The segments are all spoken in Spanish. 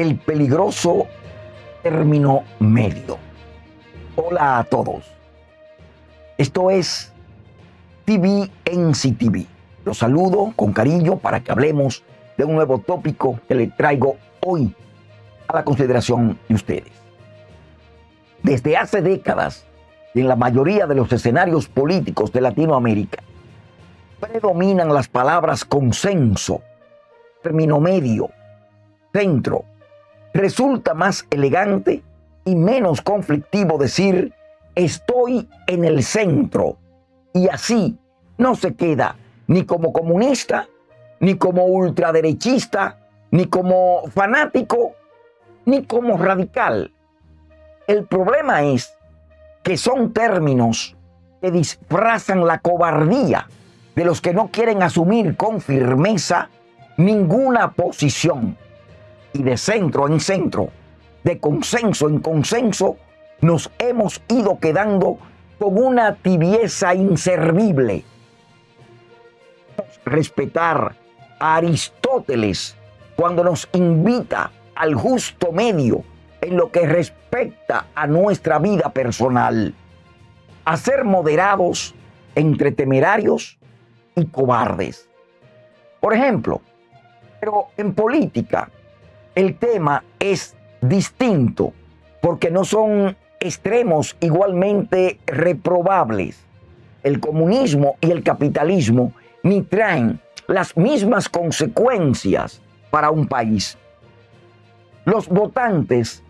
el peligroso término medio. Hola a todos. Esto es TV CTV. Los saludo con cariño para que hablemos de un nuevo tópico que le traigo hoy a la consideración de ustedes. Desde hace décadas, en la mayoría de los escenarios políticos de Latinoamérica, predominan las palabras consenso, término medio, centro. Resulta más elegante y menos conflictivo decir estoy en el centro. Y así no se queda ni como comunista, ni como ultraderechista, ni como fanático, ni como radical. El problema es que son términos que disfrazan la cobardía de los que no quieren asumir con firmeza ninguna posición. Y de centro en centro, de consenso en consenso, nos hemos ido quedando con una tibieza inservible. Respetar a Aristóteles cuando nos invita al justo medio en lo que respecta a nuestra vida personal, a ser moderados entre temerarios y cobardes. Por ejemplo, pero en política el tema es distinto porque no son extremos igualmente reprobables. El comunismo y el capitalismo ni traen las mismas consecuencias para un país. Los votantes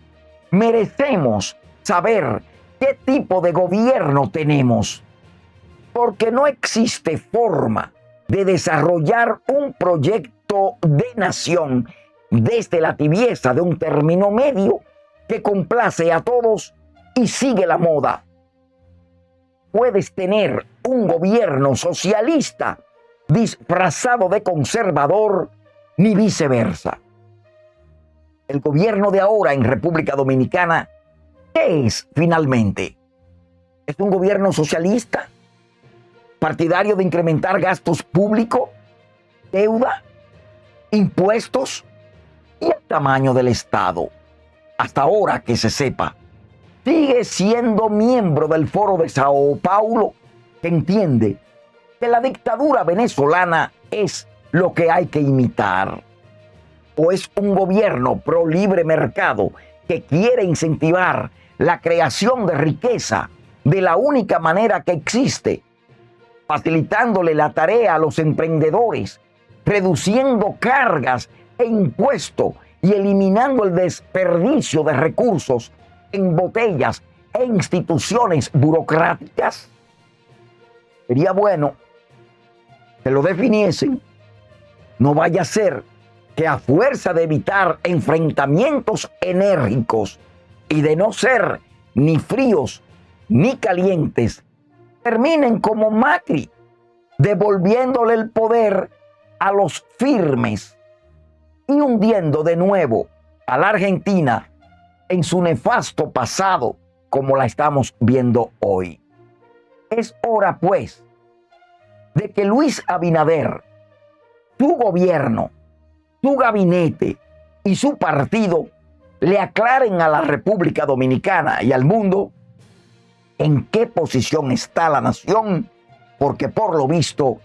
merecemos saber qué tipo de gobierno tenemos, porque no existe forma de desarrollar un proyecto de nación desde la tibieza de un término medio que complace a todos y sigue la moda. Puedes tener un gobierno socialista disfrazado de conservador ni viceversa. El gobierno de ahora en República Dominicana, ¿qué es finalmente? ¿Es un gobierno socialista? ¿Partidario de incrementar gastos públicos? ¿Deuda? ¿Impuestos? ¿Y el tamaño del Estado? Hasta ahora que se sepa sigue siendo miembro del Foro de Sao Paulo, que entiende que la dictadura venezolana es lo que hay que imitar. O es un gobierno pro libre mercado que quiere incentivar la creación de riqueza de la única manera que existe, facilitándole la tarea a los emprendedores, reduciendo cargas e impuestos y eliminando el desperdicio de recursos en botellas e instituciones burocráticas? Sería bueno que lo definiesen. No vaya a ser que a fuerza de evitar enfrentamientos enérgicos y de no ser ni fríos ni calientes, terminen como Macri, devolviéndole el poder a los firmes y hundiendo de nuevo a la Argentina en su nefasto pasado como la estamos viendo hoy. Es hora, pues, de que Luis Abinader, tu gobierno, tu gabinete y su partido le aclaren a la República Dominicana y al mundo en qué posición está la nación, porque por lo visto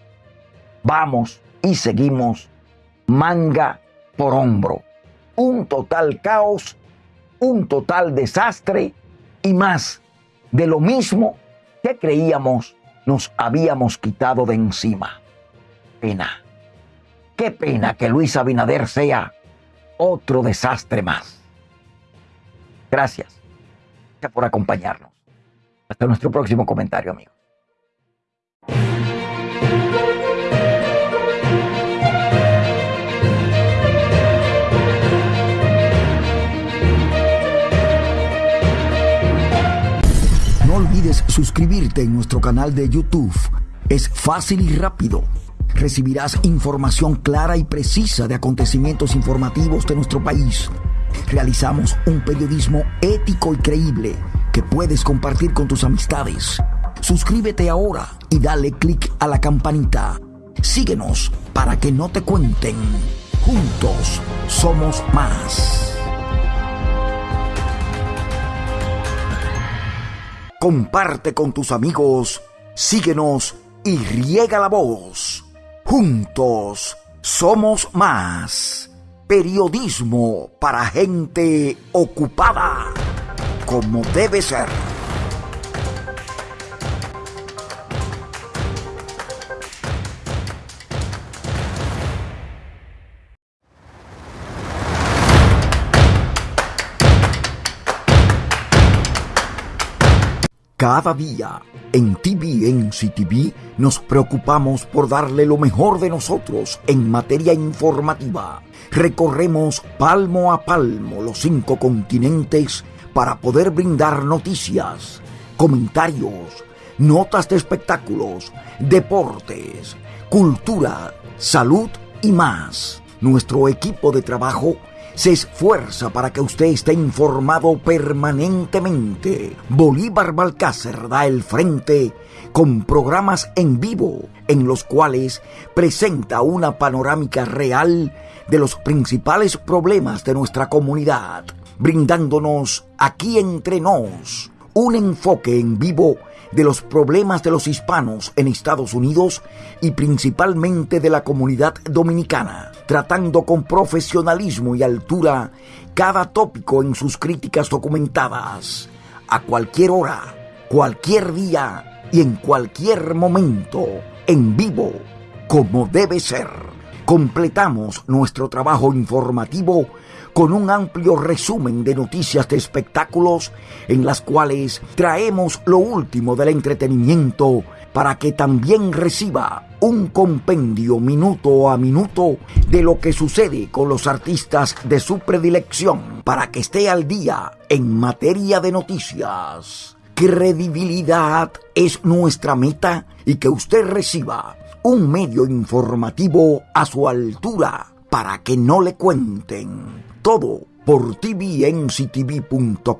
vamos y seguimos manga por hombro. Un total caos un total desastre y más de lo mismo que creíamos nos habíamos quitado de encima. Pena. Qué pena que Luis Abinader sea otro desastre más. Gracias. Por acompañarnos. Hasta nuestro próximo comentario, amigos. Suscribirte en nuestro canal de YouTube. Es fácil y rápido. Recibirás información clara y precisa de acontecimientos informativos de nuestro país. Realizamos un periodismo ético y creíble que puedes compartir con tus amistades. Suscríbete ahora y dale clic a la campanita. Síguenos para que no te cuenten. Juntos somos más. Comparte con tus amigos, síguenos y riega la voz. Juntos somos más. Periodismo para gente ocupada, como debe ser. Cada día en TVNC TV nos preocupamos por darle lo mejor de nosotros en materia informativa. Recorremos palmo a palmo los cinco continentes para poder brindar noticias, comentarios, notas de espectáculos, deportes, cultura, salud y más. Nuestro equipo de trabajo se esfuerza para que usted esté informado permanentemente. Bolívar Balcácer da el frente con programas en vivo en los cuales presenta una panorámica real de los principales problemas de nuestra comunidad, brindándonos aquí entre nos un enfoque en vivo de los problemas de los hispanos en Estados Unidos y principalmente de la comunidad dominicana, tratando con profesionalismo y altura cada tópico en sus críticas documentadas, a cualquier hora, cualquier día y en cualquier momento, en vivo, como debe ser. Completamos nuestro trabajo informativo con un amplio resumen de noticias de espectáculos en las cuales traemos lo último del entretenimiento para que también reciba un compendio minuto a minuto de lo que sucede con los artistas de su predilección para que esté al día en materia de noticias. Credibilidad es nuestra meta y que usted reciba un medio informativo a su altura para que no le cuenten todo por tvnctv.com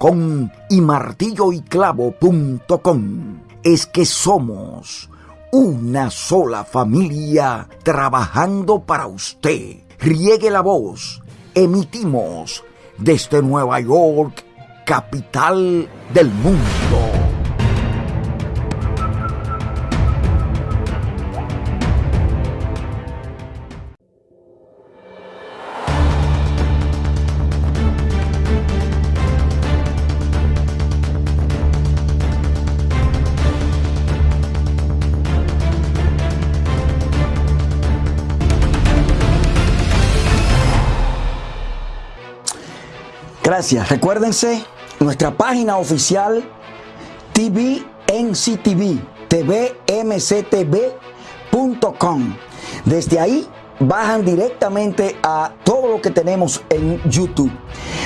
y martilloyclavo.com. Es que somos una sola familia trabajando para usted. Riegue la voz. Emitimos desde Nueva York, capital del mundo. Recuérdense nuestra página oficial TVNCTV, tvmctv.com. Desde ahí bajan directamente a todo lo que tenemos en YouTube.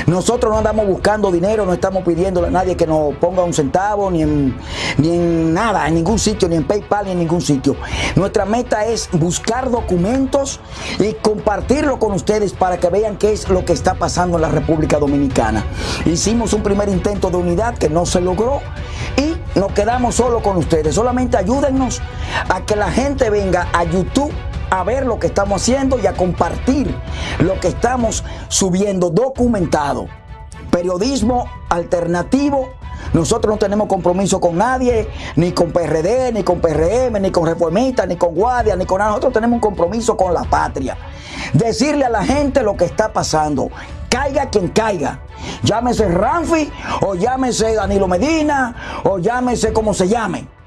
Nosotros no andamos buscando dinero, no estamos pidiéndole a nadie que nos ponga un centavo, ni en, ni en nada, en ningún sitio, ni en PayPal, ni en ningún sitio. Nuestra meta es buscar documentos y compartirlo con ustedes para que vean qué es lo que está pasando en la República Dominicana. Hicimos un primer intento de unidad que no se logró y nos quedamos solo con ustedes. Solamente ayúdennos a que la gente venga a YouTube a ver lo que estamos haciendo y a compartir lo que estamos subiendo documentado. Periodismo alternativo. Nosotros no tenemos compromiso con nadie, ni con PRD, ni con PRM, ni con Reformistas, ni con Guardia, ni con nada. Nosotros tenemos un compromiso con la patria. Decirle a la gente lo que está pasando. Caiga quien caiga. Llámese Ramfi, o llámese Danilo Medina, o llámese como se llame